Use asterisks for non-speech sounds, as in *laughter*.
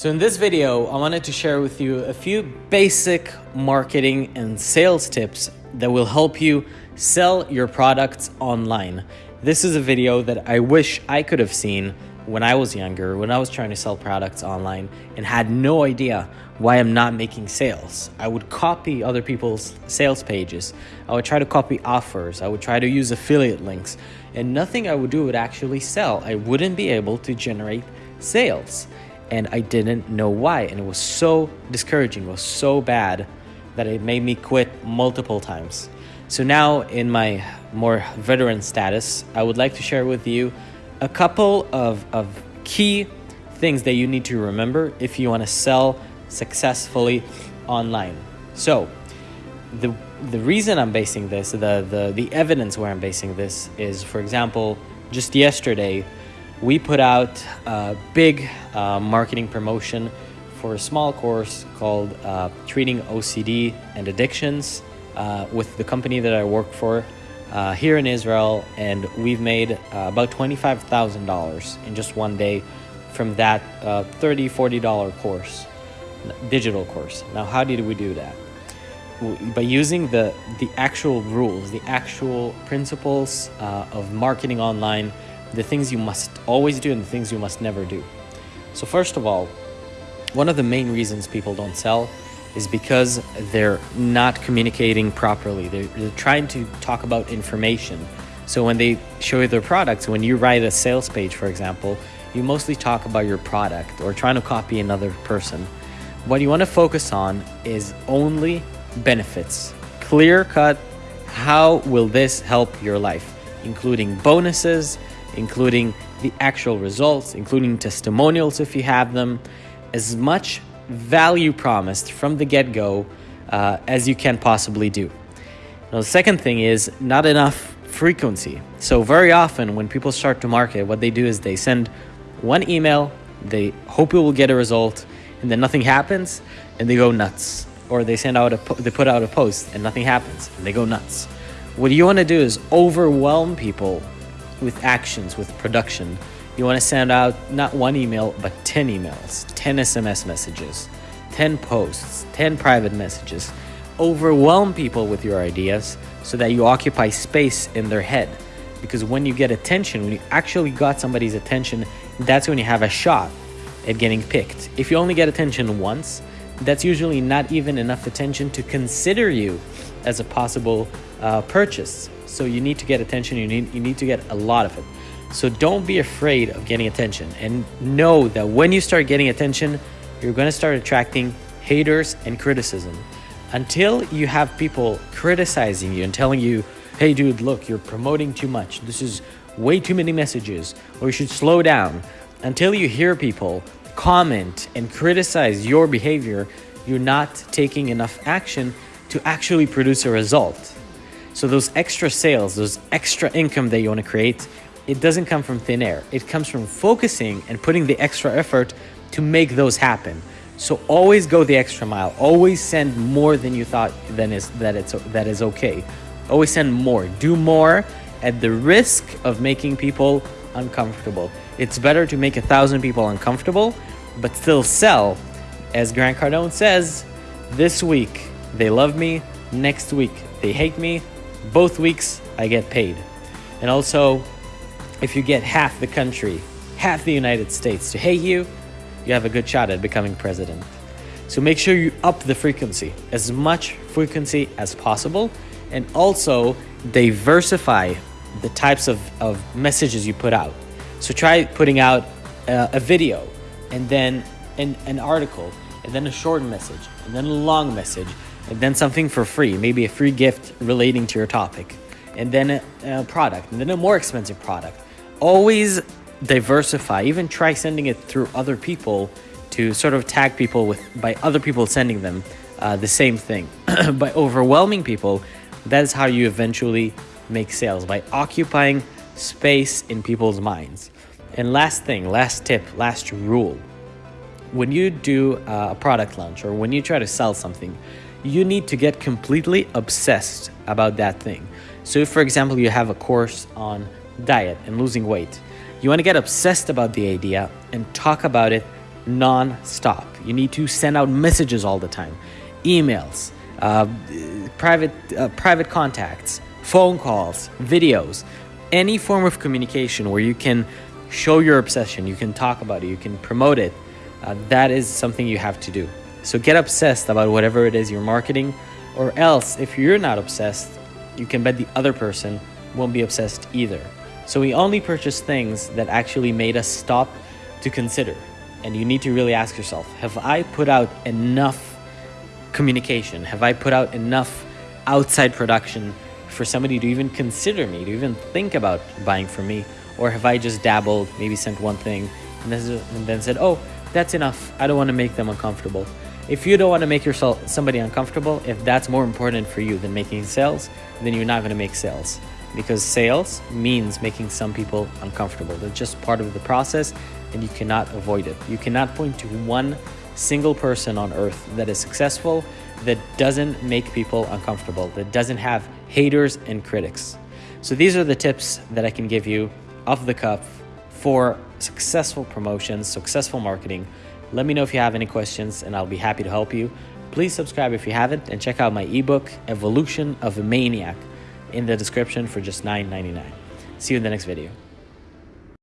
So in this video, I wanted to share with you a few basic marketing and sales tips that will help you sell your products online. This is a video that I wish I could have seen when I was younger, when I was trying to sell products online and had no idea why I'm not making sales. I would copy other people's sales pages. I would try to copy offers. I would try to use affiliate links and nothing I would do would actually sell. I wouldn't be able to generate sales and I didn't know why. And it was so discouraging, it was so bad that it made me quit multiple times. So now, in my more veteran status, I would like to share with you a couple of, of key things that you need to remember if you want to sell successfully online. So, the the reason I'm basing this, the, the the evidence where I'm basing this is, for example, just yesterday, we put out a big uh, marketing promotion for a small course called uh, Treating OCD and Addictions uh, with the company that I work for uh, here in Israel. And we've made uh, about $25,000 in just one day from that uh, $30, $40 course, digital course. Now, how did we do that? By using the, the actual rules, the actual principles of marketing online the things you must always do and the things you must never do. So, first of all, one of the main reasons people don't sell is because they're not communicating properly. They're, they're, trying to talk about information. So, when they show you their products, when you write a sales page, for example, you mostly talk about your product or trying to copy another person. What you want to focus on is only benefits. Clear cut, how will this help your life? Including bonuses, including the actual results, including testimonials if you have them, as much value promised from the get go uh, as you can possibly do. Now, the second thing is not enough frequency. So, very often when people start to market, what they do is they send one email, they hope it will get a result, and then nothing happens, and they go nuts. Or they send out a they put out a post and nothing happens, and they go nuts. What you want to do is overwhelm people with actions, with production. You want to send out not one email, but 10 emails, 10 SMS messages, 10 posts, 10 private messages. Overwhelm people with your ideas so that you occupy space in their head. Because when you get attention, when you actually got somebody's attention, that's when you have a shot at getting picked. If you only get attention once, that's usually not even enough attention to consider you as a possible uh, purchase. So you need to get attention. You need you need to get a lot of it. So don't be afraid of getting attention, and know that when you start getting attention, you're going to start attracting haters and criticism. Until you have people criticizing you and telling you, "Hey, dude, look, you're promoting too much. This is way too many messages, or you should slow down." Until you hear people comment and criticize your behavior, you're not taking enough action to actually produce a result. So those extra sales, those extra income that you want to create, it doesn't come from thin air. It comes from focusing and putting the extra effort to make those happen. So always go the extra mile. Always send more than you thought than is that it's that is okay. Always send more. Do more at the risk of making people uncomfortable. It's better to make a thousand people uncomfortable, but still sell. As Grant Cardone says, this week they love me, next week they hate me, both weeks I get paid. And also, if you get half the country, half the United States to hate you, you have a good shot at becoming president. So make sure you up the frequency, as much frequency as possible, and also diversify the types of, of messages you put out. So try putting out uh, a video, and then an, an article, and then a short message, and then a long message, and then something for free, maybe a free gift relating to your topic, and then a, a product, and then a more expensive product. Always diversify, even try sending it through other people to sort of tag people with by other people sending them uh, the same thing. *clears throat* by overwhelming people, that is how you eventually make sales by occupying space in people's minds. And last thing, last tip, last rule when you do a product launch or when you try to sell something, you need to get completely obsessed about that thing. So if, for example, you have a course on diet and losing weight, you want to get obsessed about the idea and talk about it non-stop. You need to send out messages all the time, emails, uh, private uh, private contacts, phone calls, videos, any form of communication where you can show your obsession, you can talk about it, you can promote it. Uh, that is something you have to do. So get obsessed about whatever it is you're marketing, or else if you're not obsessed, you can bet the other person won't be obsessed either. So we only purchase things that actually made us stop to consider. And you need to really ask yourself, have I put out enough communication? Have I put out enough outside production for somebody to even consider me, to even think about buying from me? Or have I just dabbled, maybe sent one thing, and then, said, oh, that's enough. I don't want to make them uncomfortable. If you don't want to make yourself somebody uncomfortable, if that's more important for you than making sales, then you're not going to make sales. Because sales means making some people uncomfortable. They're just part of the process and you cannot avoid it. You cannot point to one single person on earth that is successful that doesn't make people uncomfortable, that doesn't have haters and critics. So these are the tips that I can give you off the cuff for successful promotions, successful marketing. Let me know if you have any questions and I'll be happy to help you. Please subscribe if you haven't and check out my ebook, Evolution of a Maniac, in the description for just $9.99. See you in the next video.